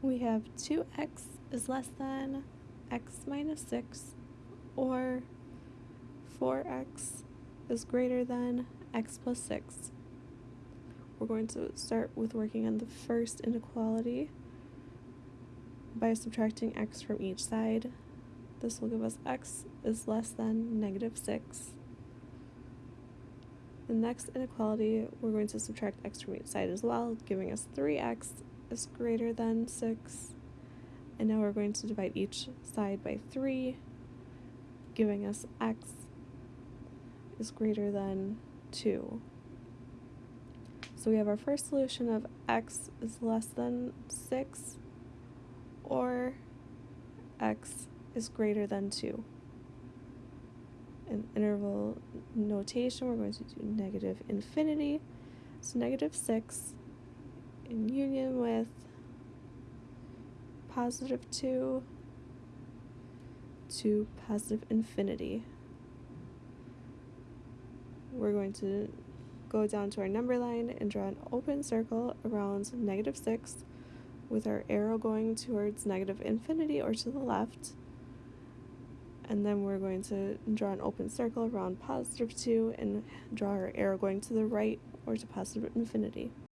we have 2x is less than x minus 6 or 4x is greater than x plus 6. We're going to start with working on the first inequality by subtracting x from each side. This will give us x is less than negative 6. The next inequality, we're going to subtract x from each side as well, giving us 3x is greater than 6. And now we're going to divide each side by 3, giving us x is greater than 2. So we have our first solution of x is less than 6 or x is greater than 2. In interval notation, we're going to do negative infinity. So negative 6 in union with positive 2 to positive infinity. We're going to go down to our number line and draw an open circle around negative 6 with our arrow going towards negative infinity or to the left. And then we're going to draw an open circle around positive 2 and draw our arrow going to the right or to positive infinity.